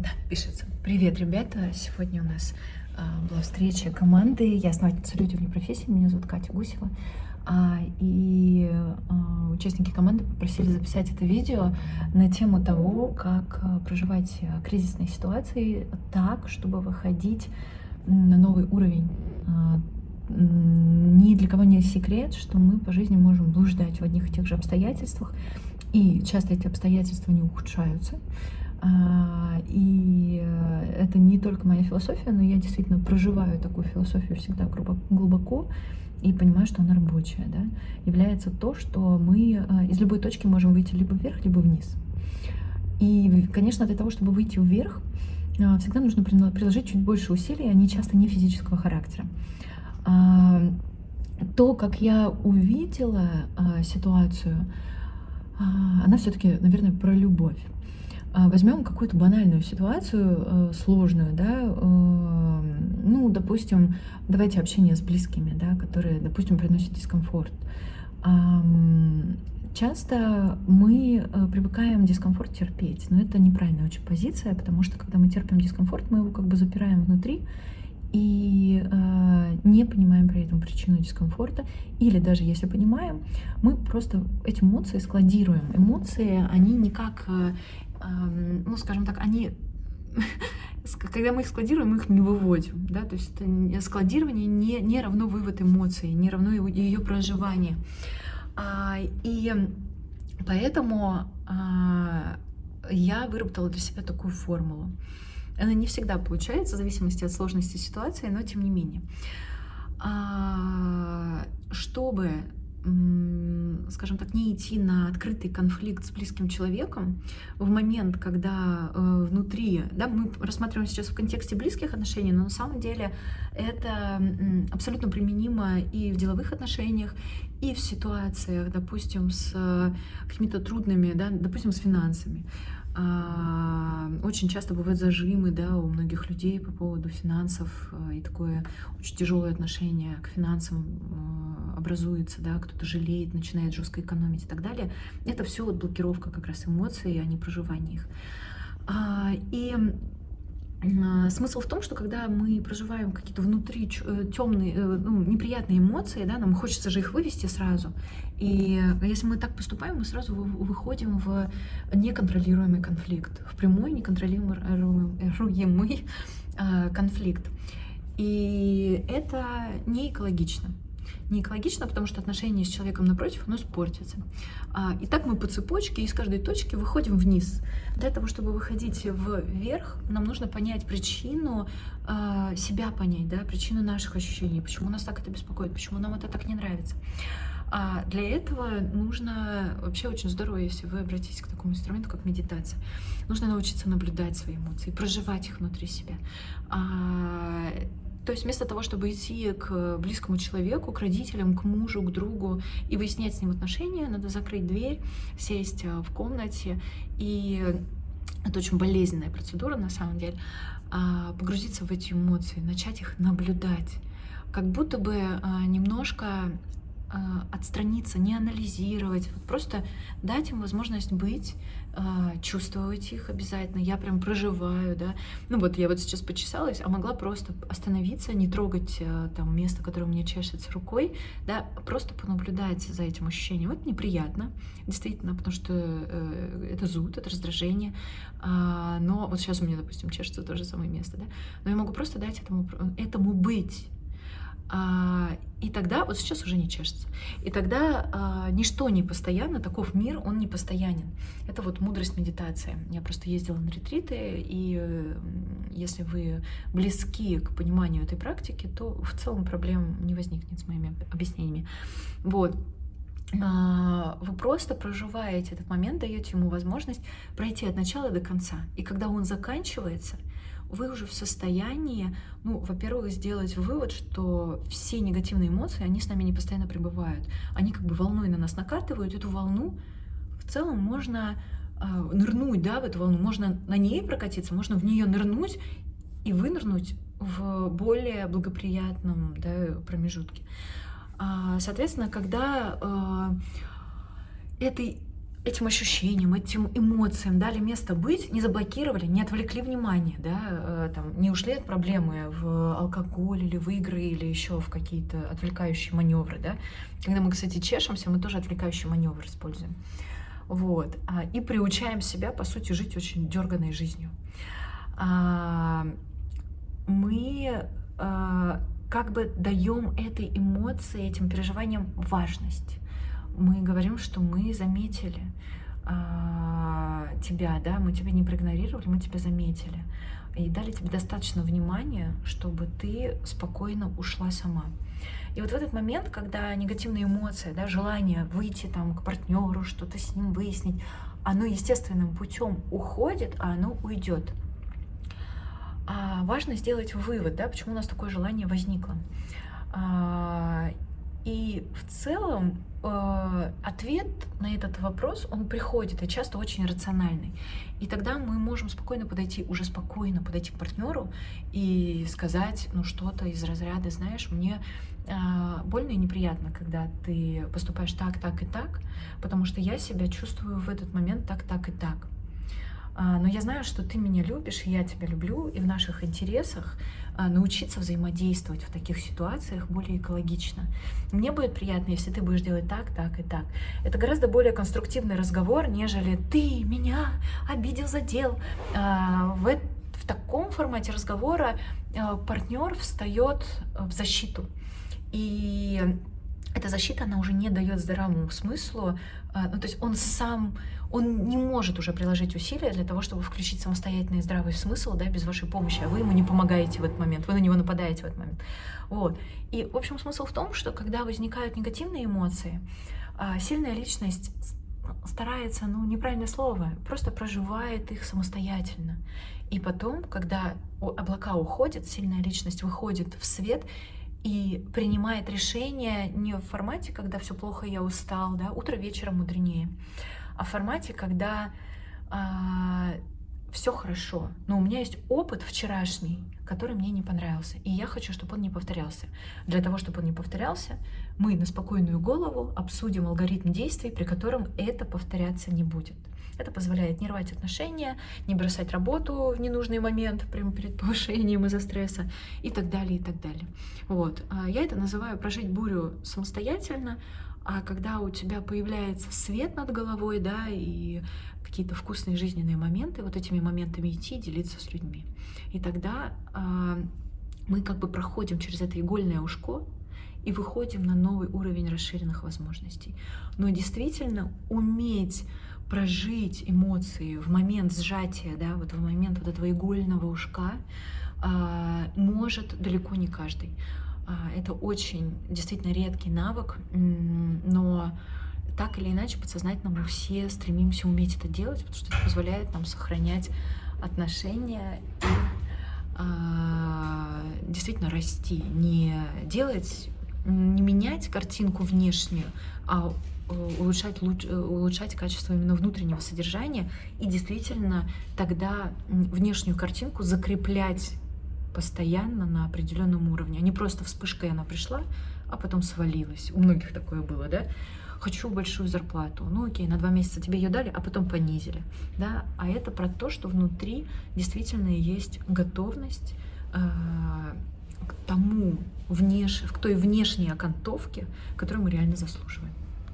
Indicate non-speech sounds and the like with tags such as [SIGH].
Да, пишется. Привет, ребята. Сегодня у нас а, была встреча команды. Я основательница «Люди вне профессии». Меня зовут Катя Гусева. А, и а, участники команды попросили записать это видео на тему того, как а, проживать а, кризисные ситуации так, чтобы выходить на новый уровень. А, ни для кого не секрет, что мы по жизни можем блуждать в одних и тех же обстоятельствах, и часто эти обстоятельства не ухудшаются. А, и это не только моя философия, но я действительно проживаю такую философию всегда глубоко и понимаю, что она рабочая, да, является то, что мы а, из любой точки можем выйти либо вверх, либо вниз. И, конечно, для того, чтобы выйти вверх, а, всегда нужно приложить чуть больше усилий, они часто не физического характера. То, как я увидела ситуацию, она все-таки, наверное, про любовь. А, возьмем какую-то банальную ситуацию, э, сложную, да, э, ну, допустим, давайте общение с близкими, да, которые, допустим, приносят дискомфорт. Часто мы э, привыкаем дискомфорт терпеть, но это неправильная очень позиция, потому что когда мы терпим дискомфорт, мы его как бы запираем внутри и э, не понимаем при этом причину дискомфорта, или даже если понимаем, мы просто эти эмоции складируем. Эмоции, они никак ну, скажем так, они [LAUGHS] когда мы их складируем, мы их не выводим, да, то есть это складирование не, не равно вывод эмоций, не равно его, ее проживание. А, и поэтому а, я выработала для себя такую формулу. Она не всегда получается, в зависимости от сложности ситуации, но тем не менее. А, чтобы скажем так, не идти на открытый конфликт с близким человеком в момент, когда э, внутри, да, мы рассматриваем сейчас в контексте близких отношений, но на самом деле это абсолютно применимо и в деловых отношениях, и в ситуациях, допустим, с э, какими-то трудными, да, допустим, с финансами. А, очень часто бывают зажимы да, у многих людей по поводу финансов, э, и такое очень тяжелое отношение к финансам э, образуется, да, кто-то жалеет, начинает жестко экономить и так далее. Это все вот блокировка как раз эмоций, а не проживание их. А, и смысл в том, что когда мы проживаем какие-то внутри темные, э, ну, неприятные эмоции, да, нам хочется же их вывести сразу. И если мы так поступаем, мы сразу выходим в неконтролируемый конфликт, в прямой неконтролируемый [LAUGHS] а, конфликт. И это не экологично не экологично, потому что отношения с человеком напротив, оно испортится. А, и так мы по цепочке из каждой точки выходим вниз. Для того, чтобы выходить вверх, нам нужно понять причину, а, себя понять, да, причину наших ощущений, почему нас так это беспокоит, почему нам это так не нравится. А для этого нужно, вообще очень здорово, если вы обратитесь к такому инструменту, как медитация. Нужно научиться наблюдать свои эмоции, проживать их внутри себя. То есть вместо того, чтобы идти к близкому человеку, к родителям, к мужу, к другу и выяснять с ним отношения, надо закрыть дверь, сесть э, в комнате. И это очень болезненная процедура на самом деле, а, погрузиться в эти эмоции, начать их наблюдать, как будто бы а, немножко отстраниться, не анализировать, вот просто дать им возможность быть, а, чувствовать их обязательно. Я прям проживаю, да. Ну вот я вот сейчас почесалась, а могла просто остановиться, не трогать а, там место, которое у меня чешется рукой, да, просто понаблюдать за этим ощущением. Это неприятно, действительно, потому что э, это зуд, это раздражение. Но вот сейчас у меня, допустим, чешется то же самое место, да. Но я могу просто дать этому, этому быть а, и тогда, вот сейчас уже не чешется, и тогда а, ничто не постоянно, таков мир, он не постоянен. Это вот мудрость медитации. Я просто ездила на ретриты, и если вы близки к пониманию этой практики, то в целом проблем не возникнет с моими объяснениями. Вот. А, вы просто проживаете этот момент, даете ему возможность пройти от начала до конца. И когда он заканчивается, вы уже в состоянии, ну, во-первых, сделать вывод, что все негативные эмоции, они с нами не постоянно пребывают. Они как бы волной на нас накатывают, эту волну в целом можно э, нырнуть, да, в эту волну, можно на ней прокатиться, можно в нее нырнуть и вынырнуть в более благоприятном да, промежутке. А, соответственно, когда э, этой этим ощущениям, этим эмоциям дали место быть, не заблокировали, не отвлекли внимание, да, э, там, не ушли от проблемы в алкоголь или в игры или еще в какие-то отвлекающие маневры, да. Когда мы, кстати, чешемся, мы тоже отвлекающий маневр используем. Вот. А, и приучаем себя, по сути, жить очень дерганной жизнью. А, мы а, как бы даем этой эмоции, этим переживаниям важность мы говорим, что мы заметили а, тебя, да, мы тебя не проигнорировали, мы тебя заметили. И дали тебе достаточно внимания, чтобы ты спокойно ушла сама. И вот в этот момент, когда негативные эмоции, да, желание выйти там к партнеру, что-то с ним выяснить, оно естественным путем уходит, а оно уйдет. А важно сделать вывод, да, почему у нас такое желание возникло. И в целом э, ответ на этот вопрос, он приходит, и часто очень рациональный. И тогда мы можем спокойно подойти, уже спокойно подойти к партнеру и сказать, ну, что-то из разряда, знаешь, мне э, больно и неприятно, когда ты поступаешь так, так и так, потому что я себя чувствую в этот момент так, так и так. А, но я знаю, что ты меня любишь, и я тебя люблю, и в наших интересах а, научиться взаимодействовать в таких ситуациях более экологично. Мне будет приятно, если ты будешь делать так, так и так. Это гораздо более конструктивный разговор, нежели ты меня обидел, задел. А, в, в таком формате разговора партнер встает в защиту. И эта защита, она уже не дает здравому смыслу, ну, то есть он сам он не может уже приложить усилия для того, чтобы включить самостоятельный здравый смысл, да, без вашей помощи, а вы ему не помогаете в этот момент, вы на него нападаете в этот момент. Вот. И, в общем, смысл в том, что когда возникают негативные эмоции, а, сильная личность старается, ну, неправильное слово, просто проживает их самостоятельно. И потом, когда облака уходят, сильная личность выходит в свет и принимает решение не в формате, когда все плохо, я устал, да, утро вечером мудренее, о формате, когда а, все хорошо, но у меня есть опыт вчерашний, который мне не понравился, и я хочу, чтобы он не повторялся. Для того, чтобы он не повторялся, мы на спокойную голову обсудим алгоритм действий, при котором это повторяться не будет. Это позволяет не рвать отношения, не бросать работу в ненужный момент прямо перед повышением из-за стресса и так далее, и так далее. Вот. А я это называю прожить бурю самостоятельно, а когда у тебя появляется свет над головой, да, и какие-то вкусные жизненные моменты, вот этими моментами идти делиться с людьми. И тогда э, мы как бы проходим через это игольное ушко и выходим на новый уровень расширенных возможностей. Но действительно уметь прожить эмоции в момент сжатия, да, вот в момент вот этого игольного ушка, э, может далеко не каждый. А, это очень действительно редкий навык, но так или иначе подсознательно мы все стремимся уметь это делать, потому что это позволяет нам сохранять отношения и а, действительно расти, не делать, не менять картинку внешнюю, а э, улучшать, улучшать качество именно внутреннего содержания и действительно тогда внешнюю картинку закреплять постоянно на определенном уровне, а не просто вспышкой она пришла, а потом свалилась. У многих такое было, да? Хочу большую зарплату. Ну окей, на два месяца тебе ее дали, а потом понизили. Да? А это про то, что внутри действительно есть готовность э, к тому, внеш... к той внешней окантовке, которую мы реально заслуживаем.